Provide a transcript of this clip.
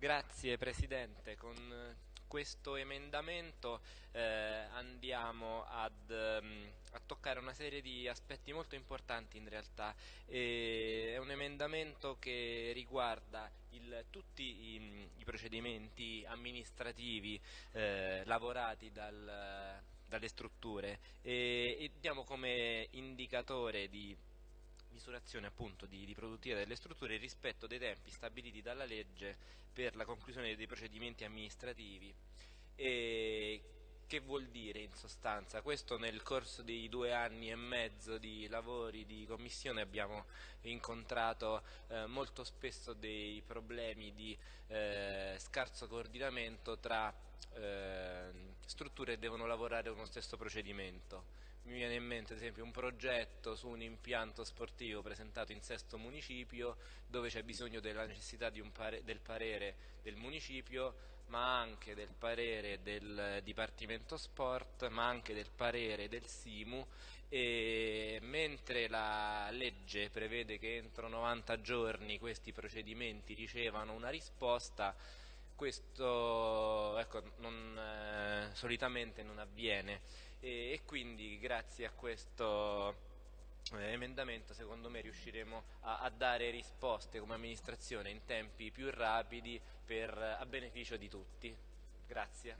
Grazie Presidente, con questo emendamento eh, andiamo ad, um, a toccare una serie di aspetti molto importanti in realtà. E è un emendamento che riguarda il, tutti i, i, procedimenti amministrativi eh, lavorati dal, dalle strutture e, e diamo come indicatore di misurazione appunto di, di produttività delle strutture rispetto dei tempi stabiliti dalla legge per la conclusione dei procedimenti amministrativi. E che vuol dire in sostanza? Questo nel corso dei due anni e mezzo di lavori di commissione abbiamo incontrato eh, molto spesso dei problemi di eh, scarso coordinamento tra eh, strutture che devono lavorare uno stesso procedimento. Mi viene in mente ad esempio un progetto su un impianto sportivo presentato in sesto municipio dove c'è bisogno della necessità pare del parere del municipio ma anche del parere del Dipartimento Sport ma anche del parere del SIMU. E mentre la legge prevede che entro 90 giorni questi procedimenti ricevano una risposta questo ecco, non, eh, solitamente non avviene e, e, quindi grazie a questo eh, emendamento secondo me riusciremo a, a, dare risposte come amministrazione in tempi più rapidi per, a beneficio di tutti. Grazie.